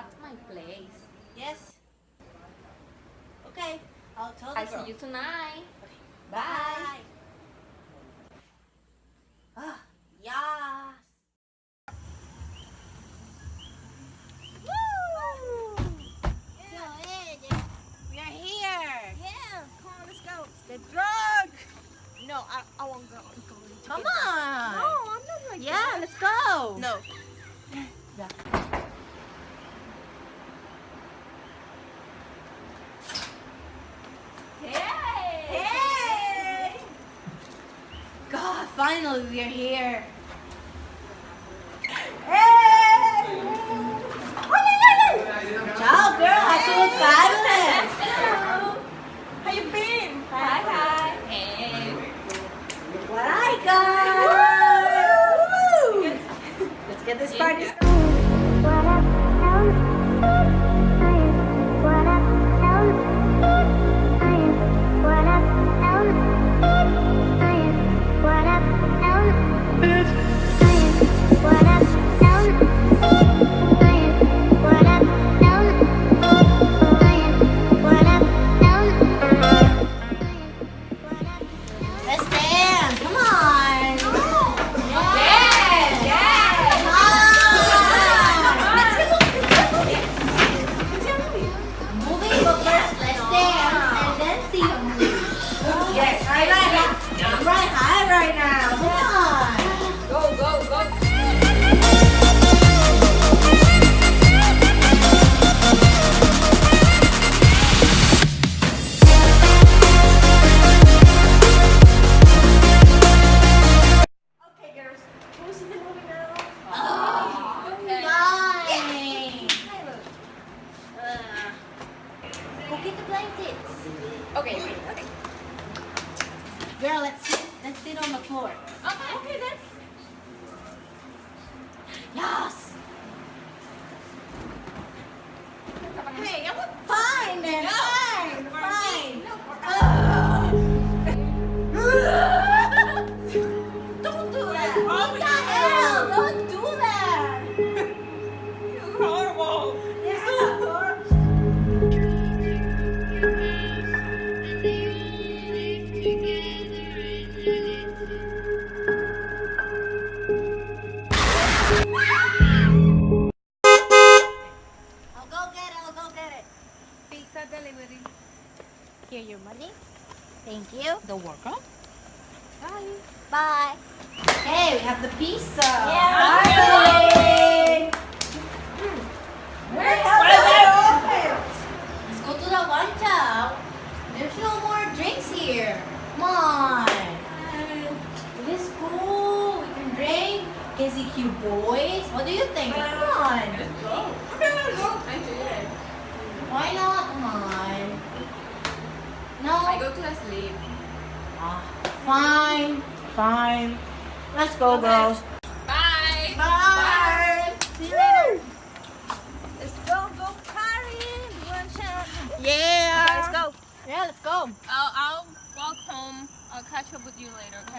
At my place. Yes. Okay, I'll tell you. I girl. see you tonight. Okay. Bye. Bye. Ah, yes. Woo! Yeah. So, yeah. We are here. Yeah, come on, let's go. The drug. No, I, I won't go. go come on. No, I'm not like Yeah, that. let's go. No. yeah. Daniel, we're here.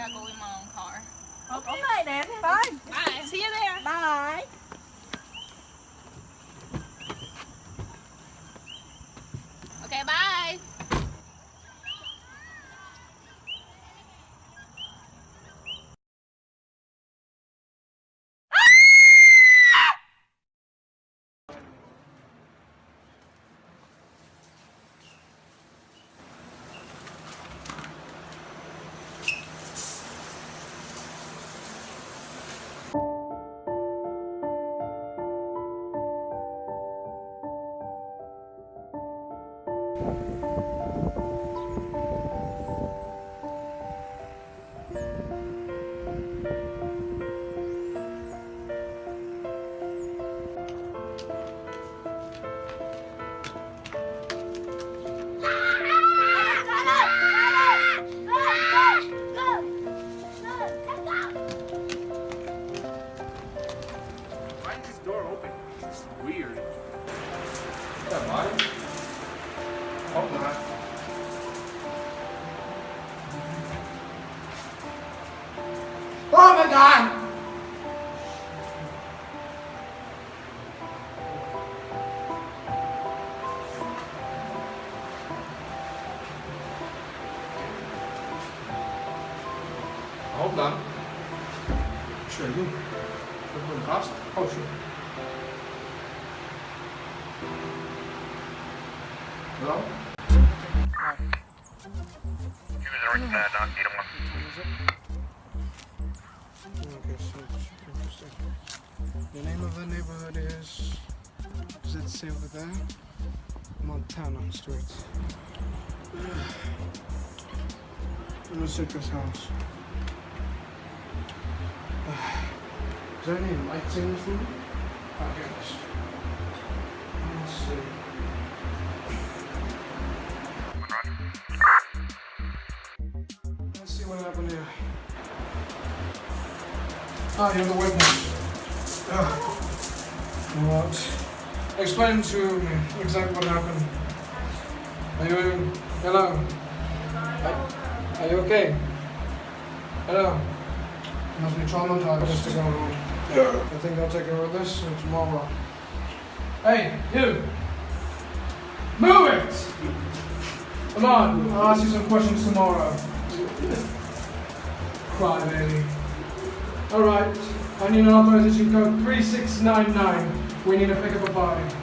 gotta go in my own car. Okay. okay then. Bye. Bye. See you there. Bye. Hold on. Sure, you. You're the cops? Oh, sure. Hello? Okay, so interesting. The name of the neighborhood is. Does it say over there? Montana Street. Let me check this house. Is there any lights in this room? It is. Let's see. Let's see what happened here. Ah, you're the witness. Ah. What? Explain to me exactly what happened. Are you hello? Are, are you okay? Hello. You must be traumatized just to go home. I think I'll take care of this uh, tomorrow. Hey, you! Move it! Come on, I'll ask you some questions tomorrow. Cry, baby. Alright, I need an authorization code 3699. We need to pick up a body.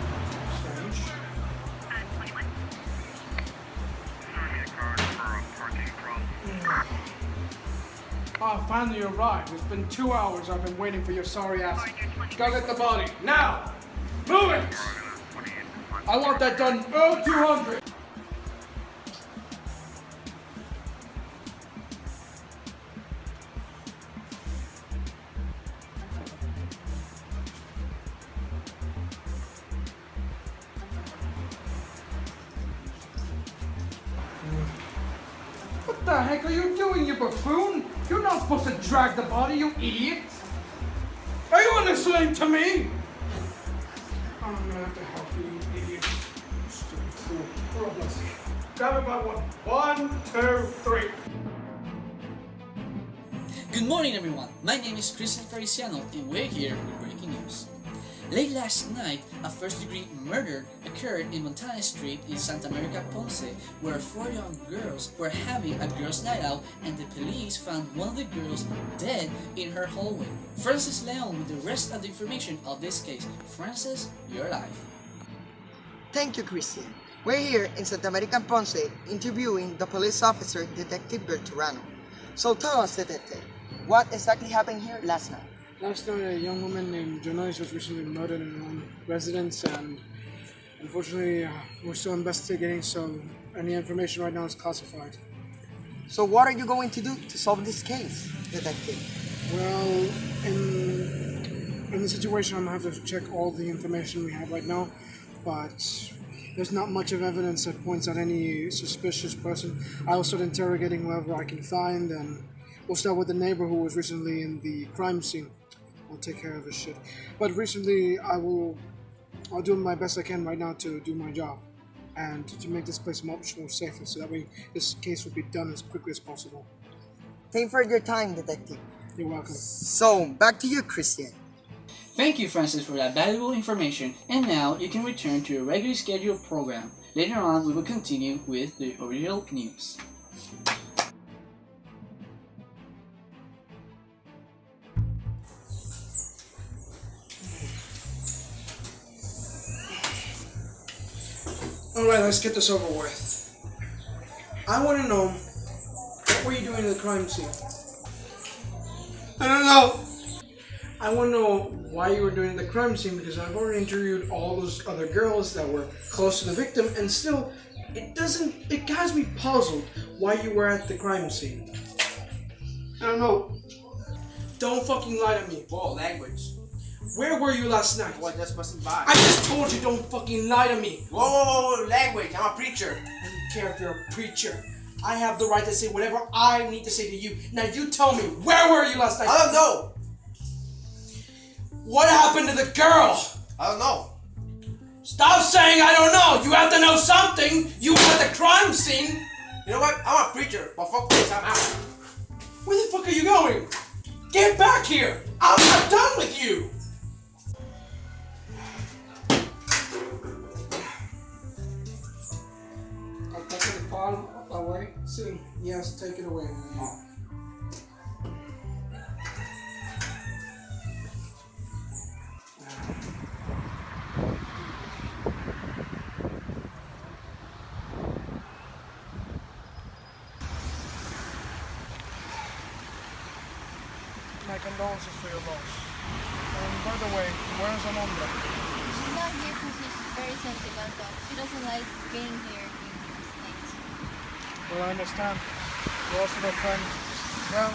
Finally arrived. It's been two hours I've been waiting for your sorry ass. Go get the body, now! Move it! I want that done oh 200! What the heck are you doing, you buffoon? You're not supposed to drag the body, you idiot! Are you listening to me? I'm gonna have to help you, idiot. Stupid fool. Let's see. Grab it by one. One, two, three. Good morning everyone, my name is Christian Feliciano and we're here with breaking news. Late last night, a first degree murder occurred in Montana Street in Santa Monica, Ponce, where four young girls were having a girls' night out and the police found one of the girls dead in her hallway. Francis Leon with the rest of the information of this case. Francis, you're live. Thank you, Christian. We're here in Santa America Ponce interviewing the police officer, Detective Berturano. So tell us, Detective, what exactly happened here last night? Last night, a young woman named Jonois was recently murdered in her own residence, and unfortunately, uh, we're still investigating, so any information right now is classified. So what are you going to do to solve this case, Detective? Well, in in the situation, I'm gonna have to check all the information we have right now, but there's not much of evidence that points at any suspicious person. I'll start interrogating whoever I can find, and we'll start with the neighbor who was recently in the crime scene. I'll take care of his shit. But recently, I will, I'll do my best I can right now to do my job, and to make this place much more safer, so that way this case will be done as quickly as possible. Thank you for your time, Detective. You're welcome. So, back to you, Christian. Thank you Francis for that valuable information and now you can return to your regularly scheduled program. Later on we will continue with the original news. Alright, let's get this over with. I want to know what were you doing in the crime scene? I don't know. I want to know why you were doing the crime scene because I've already interviewed all those other girls that were close to the victim, and still, it doesn't. It has me puzzled why you were at the crime scene. I don't know. Don't fucking lie to me. Whoa, language. Where were you last night? What, just passing by. I just told you don't fucking lie to me. Whoa, whoa, whoa, whoa, language. I'm a preacher. I don't care if you're a preacher. I have the right to say whatever I need to say to you. Now you tell me, where were you last night? I don't know. What happened to the girl? I don't know. Stop saying I don't know. You have to know something. You were at the crime scene. You know what? I'm a preacher, but fuck this, I'm out. Where the fuck are you going? Get back here! I'm not done with you! Take the file away. See, yes, take it away. man. My condolences for your loss. And by the way, where's Amanda? She's not here because she's very sentimental. She doesn't like being here doing these things. Well, I understand. You're also a friend. Well,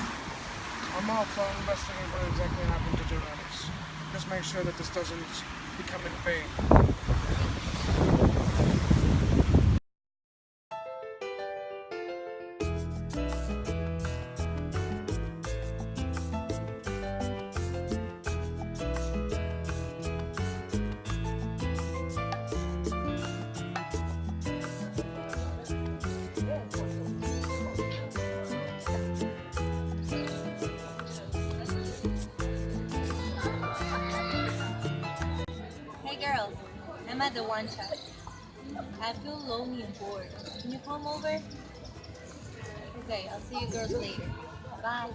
I'm off to investigate what exactly happened to Johannes. Just make sure that this doesn't become in vain. I'm at the one shot. I feel lonely and bored. Can you come over? Okay, I'll see you girls later. Bye.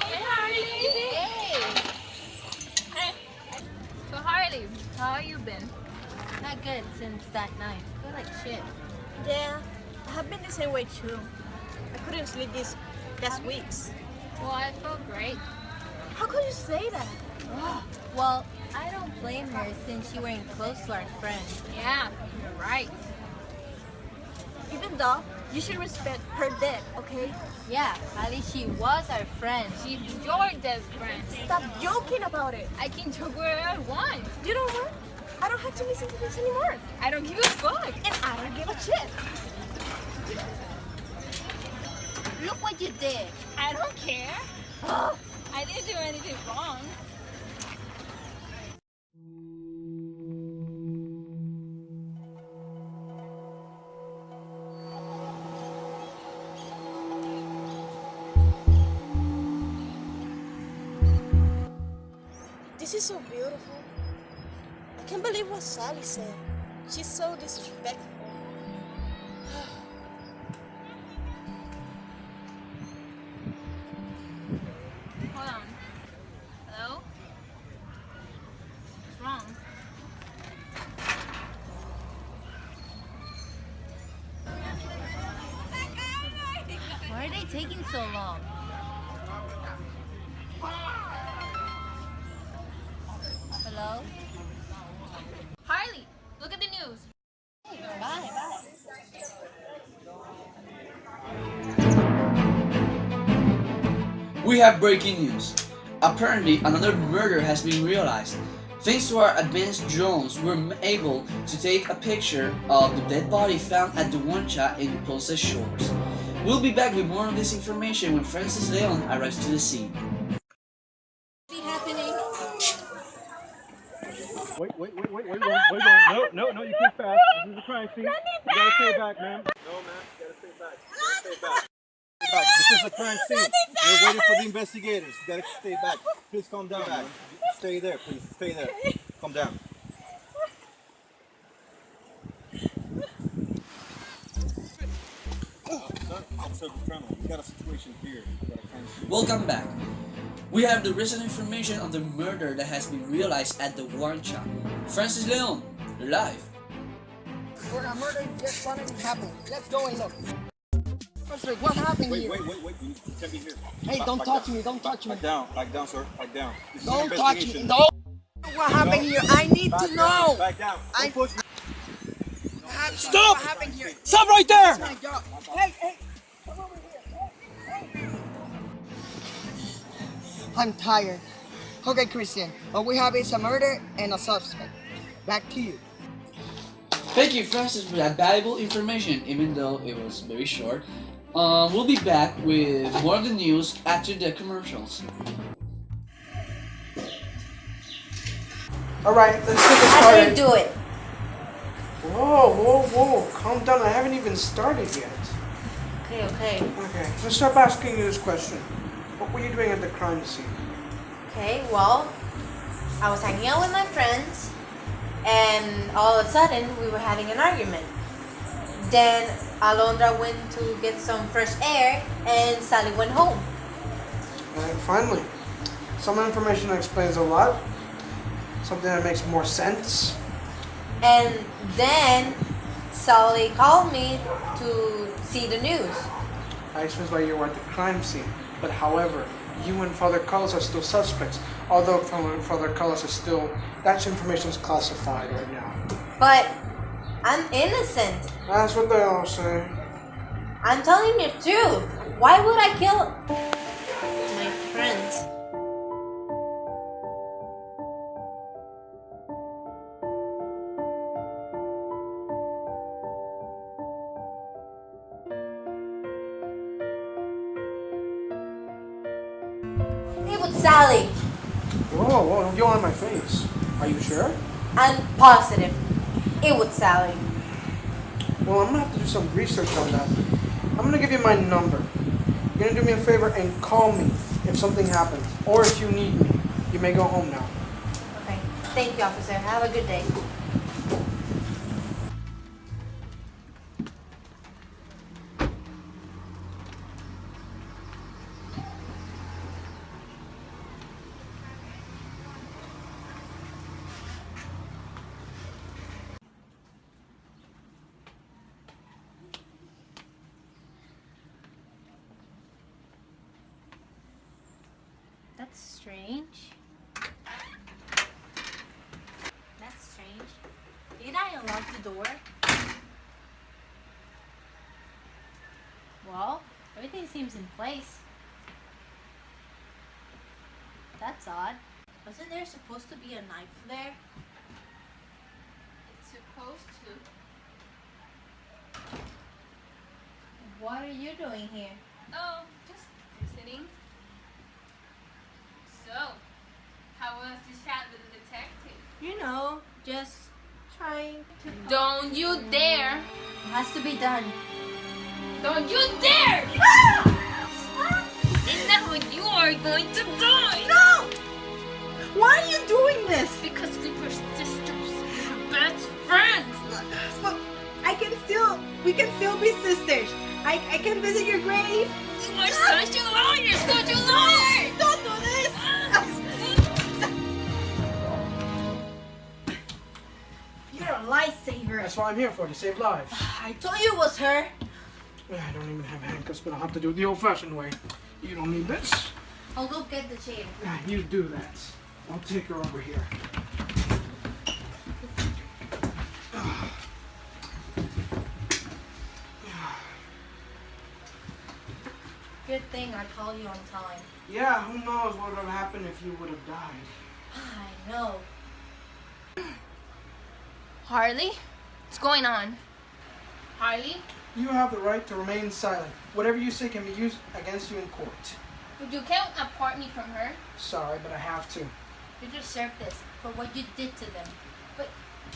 Hey, Harley! Hey! Hey. So, Harley, how have you been? Not good since that night. I feel like shit. Yeah, I have been the same way too. I couldn't sleep these last weeks. Well, I feel great. How could you say that? Well, I don't blame her since you weren't close to our friend. Yeah, you're right. Even though you should respect her death, okay? Yeah, at least she was our friend. She's your best friend. Stop joking about it. I can joke wherever I want. You know what? I don't have to listen to this anymore. I don't give a fuck. And I don't give a shit. Look what you did. I don't care. I didn't do anything wrong. This is so beautiful. I can't believe what Sally said. She's so disrespectful. Taking so long? Hello? Harley, look at the news. Bye, bye. We have breaking news. Apparently, another murder has been realized. Thanks to our advanced drones, we're able to take a picture of the dead body found at the Guancha in the Ponce shores. We'll be back with more of this information when Francis Leon arrives to the scene. Wait, wait, wait, wait, wait, wait, wait, no, no, no, you can't fast. This is a crime scene. You gotta stay back, ma'am. No, ma'am, you gotta stay back. You gotta stay back. Stay back. This is a crime scene. We're waiting for the investigators. You gotta stay back. Please calm down, ma'am. Stay there, please. Stay there. Calm down. Sir, Officer Colonel, we got a situation here. We got a crime scene. Welcome back. We have the recent information on the murder that has been realized at the Guancha. Francis Leon, you're live. Where a murder just suddenly happened. Let's go and look. Officer, what happened Wait, here? wait, wait, wait. You can't be here. Hey, Back- don't back touch down. me, don't Back- touch me. Back down, back down, sir. Back down. This Don't touch me. investigation. Don't. What happened here? I need Back to down, know. Back down. Don't push me. Stop! What happened here? Stop right there! Hey, hey. Come over here. I'm tired. Okay, Christian. What we have is a murder and a suspect. Back to you. Thank you, Francis, for that valuable information, even though it was very short. Um, we'll be back with more of the news after the commercials. All right, let's get this I started. didn't do it. Whoa, whoa, whoa! Calm down. I haven't even started yet. Okay, okay. Okay, let's start by asking you this question. What were you doing at the crime scene? Okay, well, I was hanging out with my friends, and all of a sudden we were having an argument. Then Alondra went to get some fresh air, and Sally went home. And finally, some information that explains a lot. Something that makes more sense. And then Sally called me to see the news. I explains why you were at the crime scene. But however, you and Father Carlos are still suspects. Although Father Father Carlos is still, that information is classified right now. But I'm innocent. That's what they all say. I'm telling you the truth. Why would I kill my friends? I'm positive. It was Sally. Well, I'm gonna have to do some research on that. I'm gonna give you my number. You're gonna do me a favor and call me if something happens. Or if you need me. You may go home now. Okay. Thank you, officer. Have a good day. Strange. That's strange. Did I unlock the door? Well, everything seems in place. That's odd. Wasn't there supposed to be a knife there? It's supposed to. What are you doing here? Oh, just visiting. So, how was chat with the detective? You know, just trying to. Don't you dare! It has to be done. Don't you dare! Ah! Isn't that what you are going to die? No! Why are you doing this? Because we were sisters. We're best friends. But I can still, we can still be sisters. I, I can visit your grave. You are such a liar! Such a liar! That's what I'm here for, to save lives. I told you it was her. I don't even have handcuffs, but I'll have to do it the old-fashioned way. You don't need this. I'll go get the chain. Yeah, you do that. I'll take her over here. Good thing I called you on time. Yeah, who knows what would have happened if you would have died. I know. Harley? What's going on? Harley? You have the right to remain silent. Whatever you say can be used against you in court. But You can't apart me from her. Sorry, but I have to. You deserve this for what you did to them. But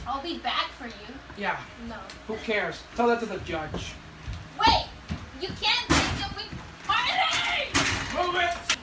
I'll be back for you. Yeah, No. who cares? Tell that to the judge. Wait! You can't take it with Harley! Move it!